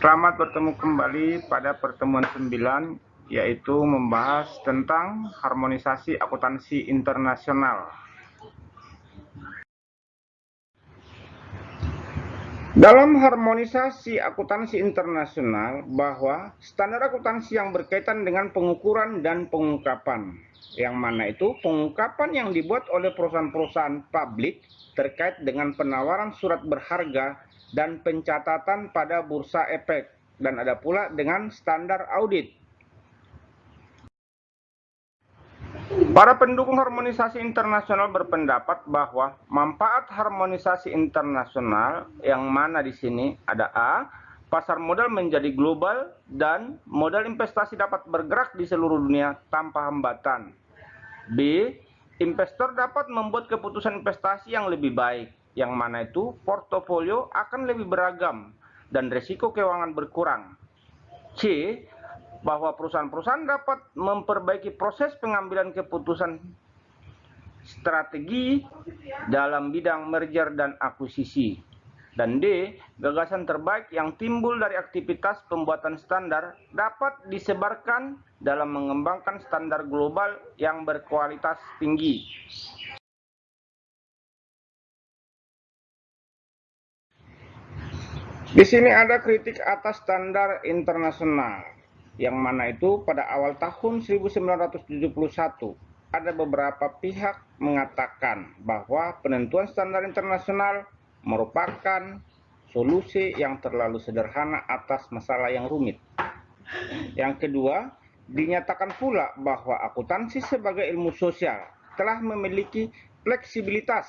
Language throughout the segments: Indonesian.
Selamat bertemu kembali pada pertemuan 9 yaitu membahas tentang harmonisasi akuntansi internasional. Dalam harmonisasi akuntansi internasional bahwa standar akuntansi yang berkaitan dengan pengukuran dan pengungkapan yang mana itu pengungkapan yang dibuat oleh perusahaan-perusahaan publik terkait dengan penawaran surat berharga dan pencatatan pada bursa efek dan ada pula dengan standar audit. Para pendukung harmonisasi internasional berpendapat bahwa manfaat harmonisasi internasional yang mana di sini ada A, pasar modal menjadi global dan modal investasi dapat bergerak di seluruh dunia tanpa hambatan. B, investor dapat membuat keputusan investasi yang lebih baik yang mana itu portofolio akan lebih beragam dan risiko keuangan berkurang. C. Bahwa perusahaan-perusahaan dapat memperbaiki proses pengambilan keputusan strategi dalam bidang merger dan akuisisi. Dan D. Gagasan terbaik yang timbul dari aktivitas pembuatan standar dapat disebarkan dalam mengembangkan standar global yang berkualitas tinggi. Di sini ada kritik atas standar internasional, yang mana itu pada awal tahun 1971 ada beberapa pihak mengatakan bahwa penentuan standar internasional merupakan solusi yang terlalu sederhana atas masalah yang rumit. Yang kedua, dinyatakan pula bahwa akuntansi sebagai ilmu sosial telah memiliki fleksibilitas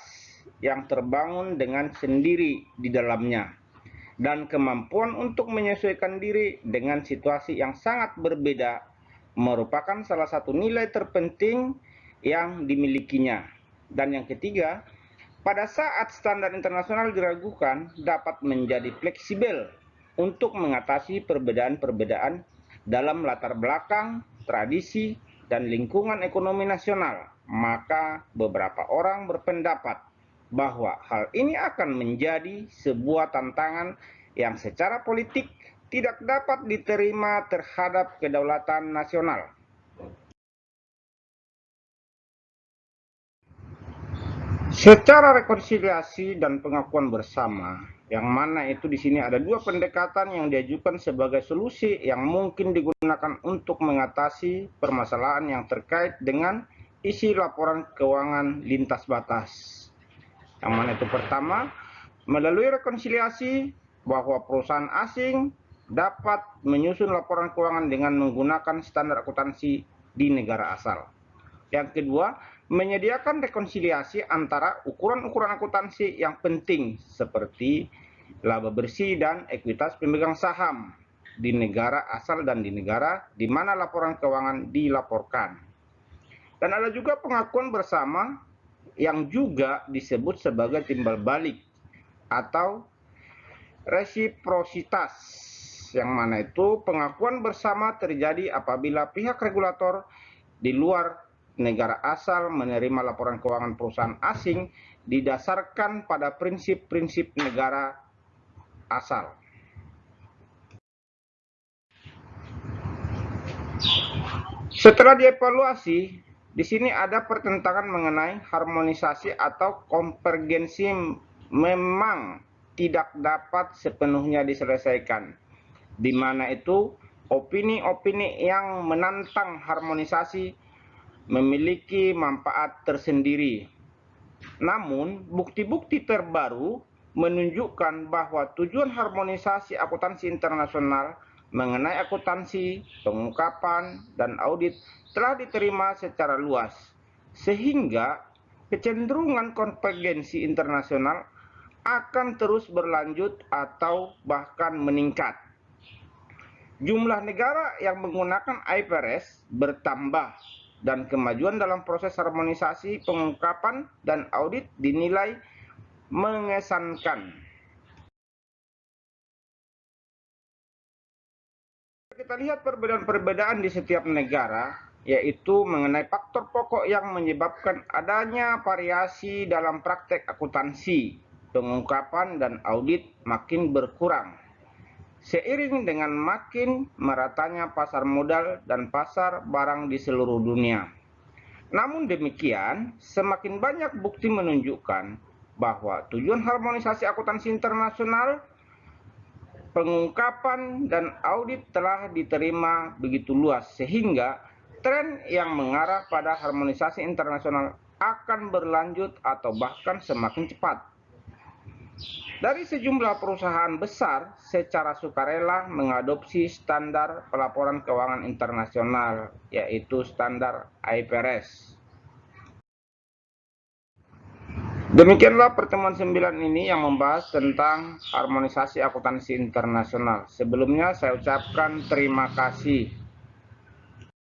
yang terbangun dengan sendiri di dalamnya dan kemampuan untuk menyesuaikan diri dengan situasi yang sangat berbeda merupakan salah satu nilai terpenting yang dimilikinya. Dan yang ketiga, pada saat standar internasional diragukan dapat menjadi fleksibel untuk mengatasi perbedaan-perbedaan dalam latar belakang, tradisi, dan lingkungan ekonomi nasional. Maka beberapa orang berpendapat bahwa hal ini akan menjadi sebuah tantangan yang secara politik tidak dapat diterima terhadap kedaulatan nasional. Secara rekonsiliasi dan pengakuan bersama, yang mana itu di sini ada dua pendekatan yang diajukan sebagai solusi yang mungkin digunakan untuk mengatasi permasalahan yang terkait dengan isi laporan keuangan lintas batas. Yang mana itu pertama, melalui rekonsiliasi bahwa perusahaan asing dapat menyusun laporan keuangan dengan menggunakan standar akuntansi di negara asal. Yang kedua, menyediakan rekonsiliasi antara ukuran-ukuran akuntansi yang penting seperti laba bersih dan ekuitas pemegang saham di negara asal dan di negara di mana laporan keuangan dilaporkan. Dan ada juga pengakuan bersama yang juga disebut sebagai timbal balik atau resiprositas yang mana itu pengakuan bersama terjadi apabila pihak regulator di luar negara asal menerima laporan keuangan perusahaan asing didasarkan pada prinsip-prinsip negara asal. Setelah dievaluasi, di sini ada pertentangan mengenai harmonisasi atau konvergensi memang tidak dapat sepenuhnya diselesaikan. Di mana itu opini-opini yang menantang harmonisasi memiliki manfaat tersendiri. Namun, bukti-bukti terbaru menunjukkan bahwa tujuan harmonisasi akuntansi internasional mengenai akuntansi, pengungkapan, dan audit telah diterima secara luas, sehingga kecenderungan konvergensi internasional akan terus berlanjut atau bahkan meningkat. Jumlah negara yang menggunakan IFRS bertambah dan kemajuan dalam proses harmonisasi pengungkapan dan audit dinilai mengesankan. Kita lihat perbedaan-perbedaan di setiap negara yaitu mengenai faktor pokok yang menyebabkan adanya variasi dalam praktek akuntansi, pengungkapan, dan audit makin berkurang. Seiring dengan makin meratanya pasar modal dan pasar barang di seluruh dunia. Namun demikian, semakin banyak bukti menunjukkan bahwa tujuan harmonisasi akuntansi internasional pengungkapan dan audit telah diterima begitu luas sehingga tren yang mengarah pada harmonisasi internasional akan berlanjut atau bahkan semakin cepat. Dari sejumlah perusahaan besar secara sukarela mengadopsi standar pelaporan keuangan internasional, yaitu standar IFRS. Demikianlah pertemuan 9 ini yang membahas tentang harmonisasi akuntansi internasional. Sebelumnya saya ucapkan terima kasih